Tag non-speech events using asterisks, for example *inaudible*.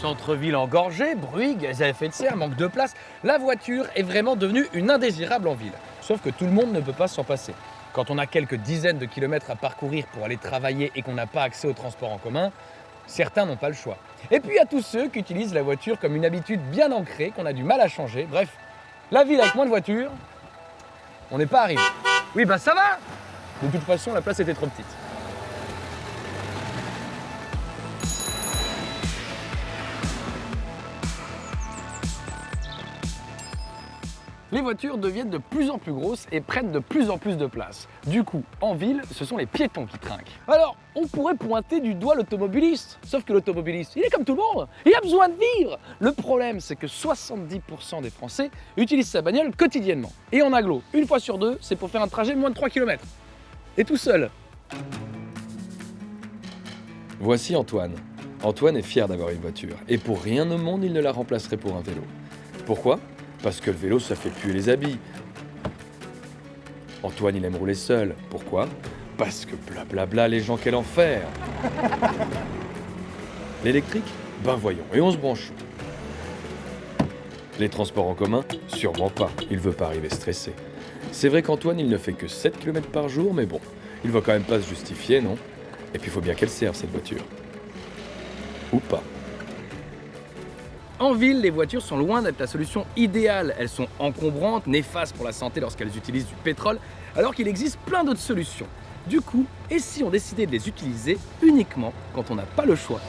Centre-ville engorgé, bruit, gaz à effet de serre, manque de place, la voiture est vraiment devenue une indésirable en ville. Sauf que tout le monde ne peut pas s'en passer. Quand on a quelques dizaines de kilomètres à parcourir pour aller travailler et qu'on n'a pas accès au transport en commun, certains n'ont pas le choix. Et puis a tous ceux qui utilisent la voiture comme une habitude bien ancrée, qu'on a du mal à changer. Bref, la ville avec moins de voitures, on n'est pas arrivé. Oui, bah ça va De toute façon, la place était trop petite. Les voitures deviennent de plus en plus grosses et prennent de plus en plus de place. Du coup, en ville, ce sont les piétons qui trinquent. Alors, on pourrait pointer du doigt l'automobiliste. Sauf que l'automobiliste, il est comme tout le monde, il a besoin de vivre. Le problème, c'est que 70% des Français utilisent sa bagnole quotidiennement. Et en aglo, une fois sur deux, c'est pour faire un trajet de moins de 3 km. Et tout seul. Voici Antoine. Antoine est fier d'avoir une voiture, et pour rien au monde, il ne la remplacerait pour un vélo. Pourquoi? Parce que le vélo, ça fait puer les habits. Antoine, il aime rouler seul. Pourquoi? Parce que blablabla, les gens, quel enfer *laughs* L'électrique? Ben voyons, et on se branche. Les transports en commun? Sûrement pas, il veut pas arriver stressé. C'est vrai qu'Antoine, il ne fait que 7 km par jour, mais bon, il va quand même pas se justifier, non? Et puis il faut bien qu'elle serve, cette voiture. Ou pas. En ville, les voitures sont loin d'être la solution idéale. Elles sont encombrantes, néfastes pour la santé lorsqu'elles utilisent du pétrole, alors qu'il existe plein d'autres solutions. Du coup, et si on décidait de les utiliser uniquement quand on n'a pas le choix?